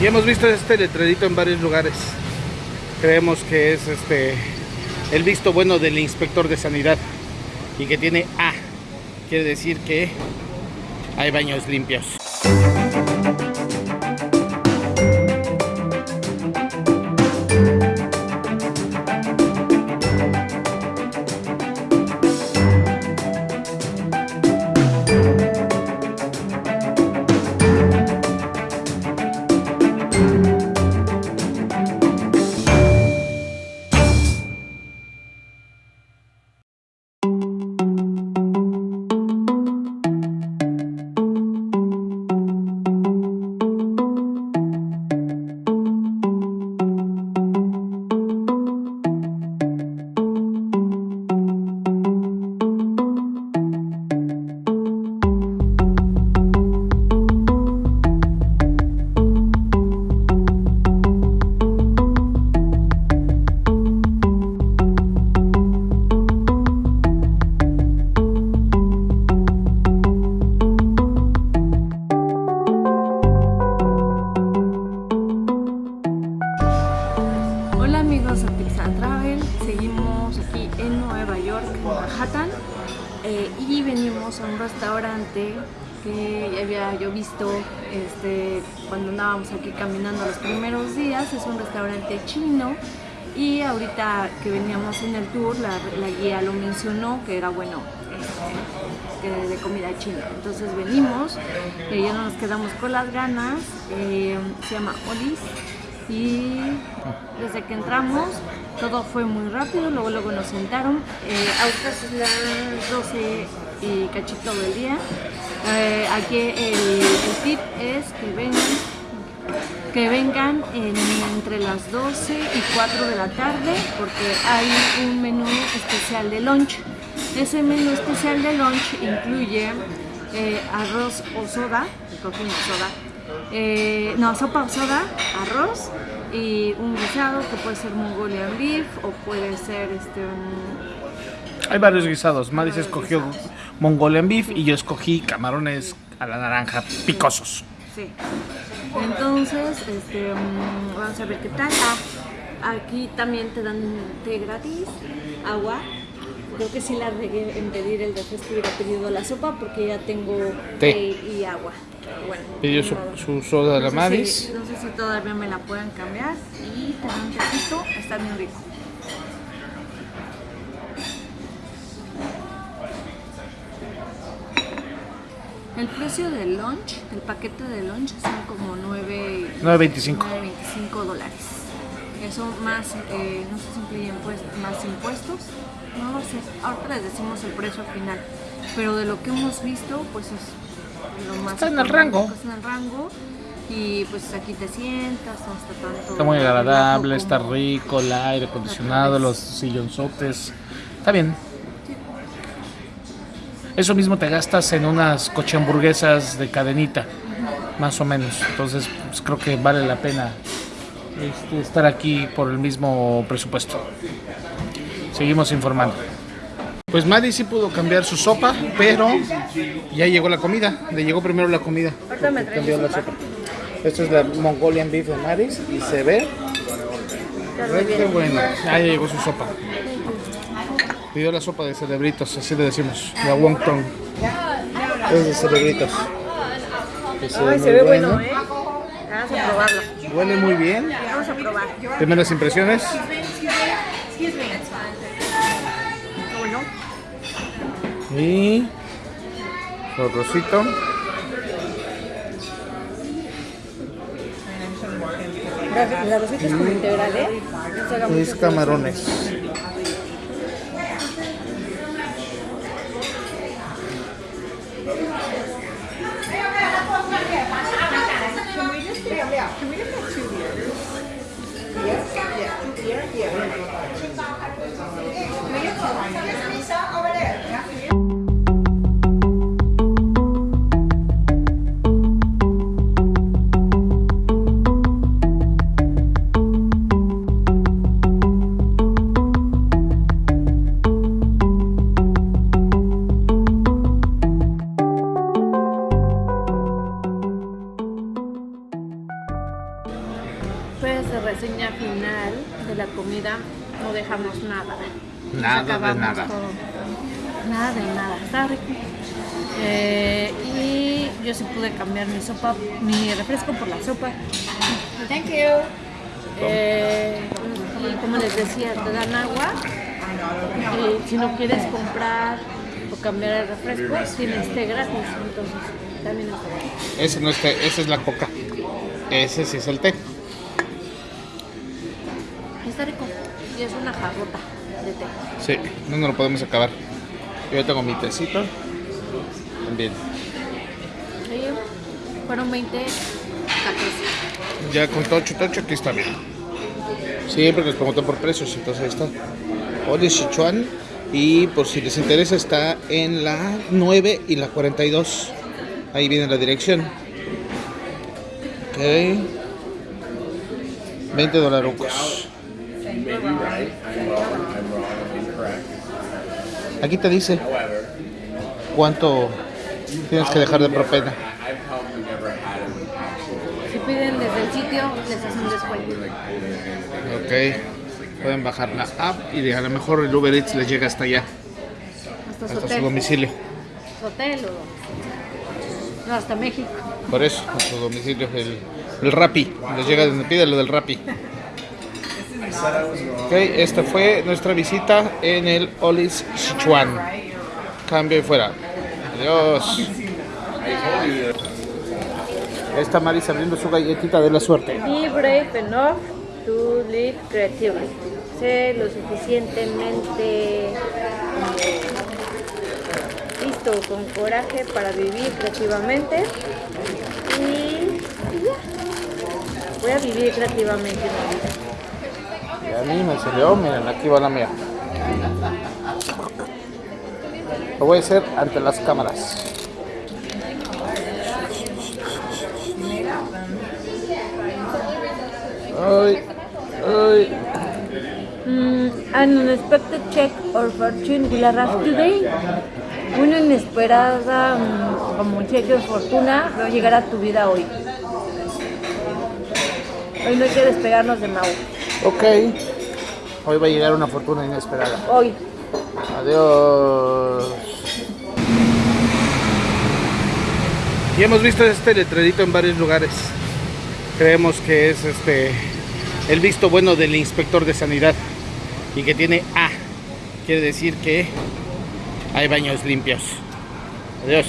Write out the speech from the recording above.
Y hemos visto este letrerito en varios lugares. Creemos que es este el visto bueno del inspector de sanidad y que tiene A. Quiere decir que hay baños limpios. Manhattan eh, y venimos a un restaurante que había yo visto este, cuando andábamos aquí caminando los primeros días, es un restaurante chino y ahorita que veníamos en el tour la, la guía lo mencionó que era bueno este, de comida china, entonces venimos y ya no nos quedamos con las ganas, eh, se llama Olis y desde que entramos todo fue muy rápido, luego luego nos sentaron, eh, ahorita son las 12 y cachito del día, Eh, aquí el, tip es que vengan, que vengan en- entre las 12 y 4 de la tarde porque hay un menú especial de lunch. Ese menú especial de lunch incluye eh, arroz o soda, cogí una soda, eh, no, sopa soda, arroz y un guisado que puede ser Mongolian beef o puede ser este un- Hay varios guisados. Madis escogió Mongolian beef y yo escogí camarones a la naranja picosos. sí. Entonces, este, mm, vamos a ver qué tal. Ah, aquí también te dan té gratis, agua. Creo que sí la regué en pedir el refresco hubiera pedido la sopa porque ya tengo Té. y agua. Bueno, Pidió su, soda de la No sé si- no sé si todavía me la pueden cambiar. Y dan un tecito, está bien rico. El precio del lunch, el paquete de lunch son como 9, 9.25. 9.25 dólares. Eso más, eh, no sé si incluye impuestos, más impuestos, no lo sé. Ahorita les decimos el precio final. Pero de lo que hemos visto, pues es lo más Está en el rango. Está en el rango. Y pues aquí te sientas, está tanto. Está muy agradable, está rico, el aire acondicionado, los sillonzotes. Está bien. Eso mismo te gastas en unas coche hamburguesas de cadenita, más o menos. Entonces, pues, creo que vale la pena este, estar aquí por el mismo presupuesto. Seguimos informando. Pues Maddy sí pudo cambiar su sopa, pero ya llegó la comida. Le llegó primero la comida. Ahorita me cambió la sopa. Esto es la Mongolian Beef de Maddy's y se ve que bueno. Ah, ya llegó su sopa. Pidió la sopa de cerebritos, así le decimos, la wonton. Es de cerebritos. Que se ve Ay, se ve bueno, ¿eh? Vamos a probarlo. Huele muy bien. Primeras impresiones. Y su arrocito. la, la receta es como integral, ¿eh? Mucho camarones. Comida, no dejamos nada. Nada de nada. todo. Nada de nada, está rico. Eh, y yo sí pude cambiar mi sopa, mi refresco por la sopa. Thank you. Eh, y como les decía, te dan agua. Y si no quieres comprar o cambiar el refresco, tienes té gratis. Entonces, también está. Ese no es té, esa es la coca. Ese sí es el té. Está rico. Y es una jarrota de té. Sí, no nos lo podemos acabar. Yo tengo mi tecito. También. Y fueron 20 tacos. Ya con tocho, tocho, aquí está bien. Siempre nos preguntan por precios, entonces ahí está. Oli Sichuan. Y por si les interesa, está en la 9 y la 42. Ahí viene la dirección. Ok. 20 dolarucos. Aquí te dice cuánto tienes que dejar de propena. Si piden desde el sitio, les hacen descuento. Ok, pueden bajar la app y a lo mejor el Uber Eats les llega hasta allá, Hasta su hasta su hotel. domicilio. Su hotel o... No, hasta México. Por eso, a su domicilio, el, el Rappi, les llega donde pide lo del Rappi. Ok, esta fue nuestra visita en el Olis Sichuan. Cambio y fuera. Adiós. Esta Maris abriendo su galletita de la suerte. Be brave enough to live creatively. Sé lo suficientemente listo con coraje para vivir creativamente. Y. Voy a vivir creativamente mi vida. A mí me salió, miren, aquí va la mía. Lo voy a hacer ante las cámaras. Ay, ay. Mm, an unexpected check or fortune will arrive today. Una inesperada mm, como cheque de fortuna va a llegar a tu vida hoy. Hoy no hay que despegarnos de Mau. Ok. Hoy va a llegar una fortuna inesperada. Hoy. Adiós. Y hemos visto este letrerito en varios lugares. Creemos que es este el visto bueno del inspector de sanidad y que tiene A. Quiere decir que hay baños limpios. Adiós.